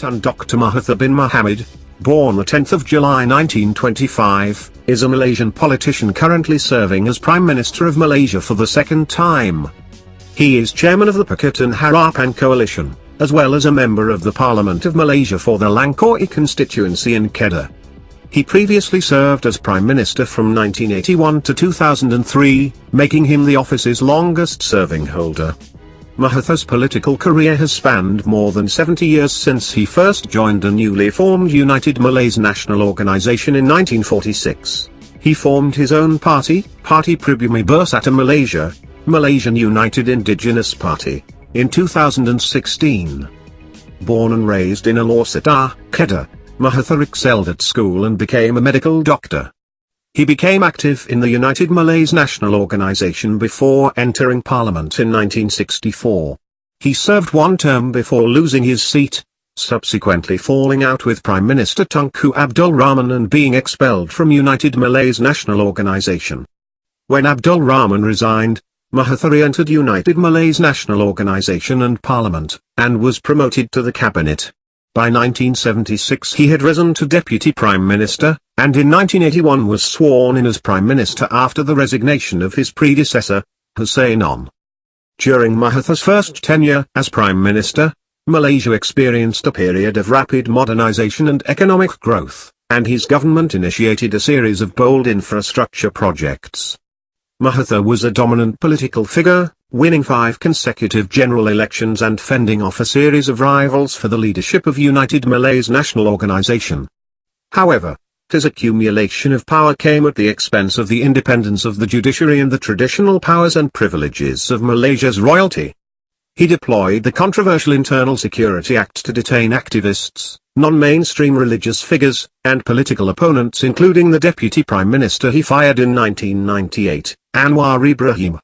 Tun Dr. Mahathir bin Mohamad, born the 10th of July 1925, is a Malaysian politician currently serving as Prime Minister of Malaysia for the second time. He is chairman of the Pakatan Harapan Coalition, as well as a member of the Parliament of Malaysia for the Langkawi constituency in Kedah. He previously served as Prime Minister from 1981 to 2003, making him the office's longest serving holder. Mahathir's political career has spanned more than 70 years since he first joined a newly formed United Malays National Organization in 1946. He formed his own party, Parti Pribumi Bersatu Malaysia, Malaysian United Indigenous Party, in 2016. Born and raised in Alor Kedah, Mahathir excelled at school and became a medical doctor. He became active in the United Malays National Organization before entering Parliament in 1964. He served one term before losing his seat, subsequently falling out with Prime Minister Tunku Abdul Rahman and being expelled from United Malays National Organization. When Abdul Rahman resigned, Mahathir entered United Malays National Organization and Parliament, and was promoted to the cabinet. By 1976 he had risen to Deputy Prime Minister, and in 1981 was sworn in as Prime Minister after the resignation of his predecessor, Hussein Onn. During Mahathir's first tenure as Prime Minister, Malaysia experienced a period of rapid modernization and economic growth, and his government initiated a series of bold infrastructure projects. Mahathir was a dominant political figure, winning five consecutive general elections and fending off a series of rivals for the leadership of United Malays National Organization. However, his accumulation of power came at the expense of the independence of the judiciary and the traditional powers and privileges of Malaysia's royalty. He deployed the controversial Internal Security Act to detain activists, non-mainstream religious figures, and political opponents including the deputy prime minister he fired in 1998, Anwar Ibrahim.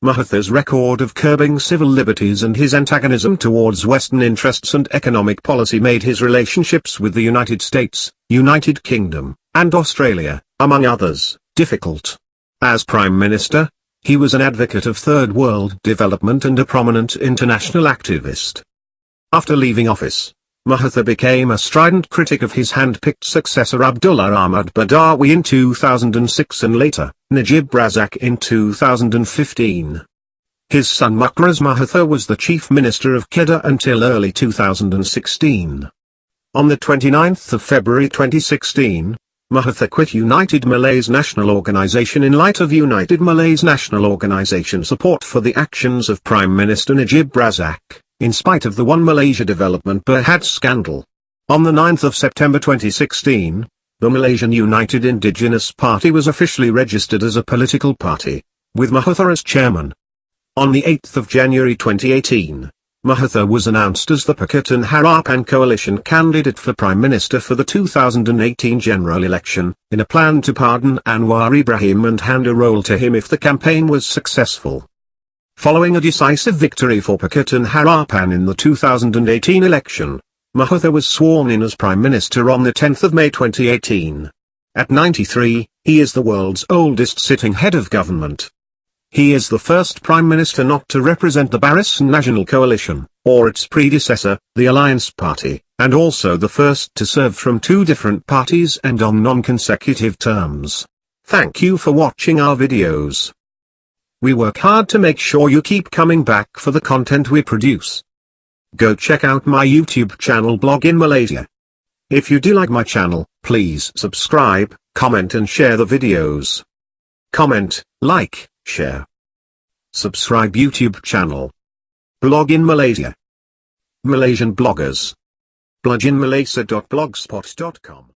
Mahathir's record of curbing civil liberties and his antagonism towards Western interests and economic policy made his relationships with the United States, United Kingdom, and Australia, among others, difficult. As Prime Minister, he was an advocate of Third World development and a prominent international activist. After leaving office, Mahathir became a strident critic of his hand-picked successor Abdullah Ahmad Badawi in 2006 and later, Najib Razak in 2015. His son Mukhriz Mahathir was the chief minister of Kedah until early 2016. On the 29th of February 2016, Mahathir quit United Malays National Organization in light of United Malays National Organization support for the actions of Prime Minister Najib Razak in spite of the One Malaysia Development Berhad scandal. On the 9th of September 2016, the Malaysian United Indigenous Party was officially registered as a political party, with Mahathir as chairman. On the 8th of January 2018, Mahathir was announced as the Pakatan Harapan coalition candidate for Prime Minister for the 2018 general election, in a plan to pardon Anwar Ibrahim and hand a role to him if the campaign was successful. Following a decisive victory for Pakatan Harapan in the 2018 election, Mahathir was sworn in as Prime Minister on 10 May 2018. At 93, he is the world's oldest sitting head of government. He is the first Prime Minister not to represent the Barisan Nasional Coalition, or its predecessor, the Alliance Party, and also the first to serve from two different parties and on non-consecutive terms. Thank you for watching our videos. We work hard to make sure you keep coming back for the content we produce. Go check out my YouTube channel Blog in Malaysia. If you do like my channel, please subscribe, comment and share the videos. Comment, like, share. Subscribe YouTube channel. Blog in Malaysia. Malaysian bloggers. bloginmalaysia.blogspot.com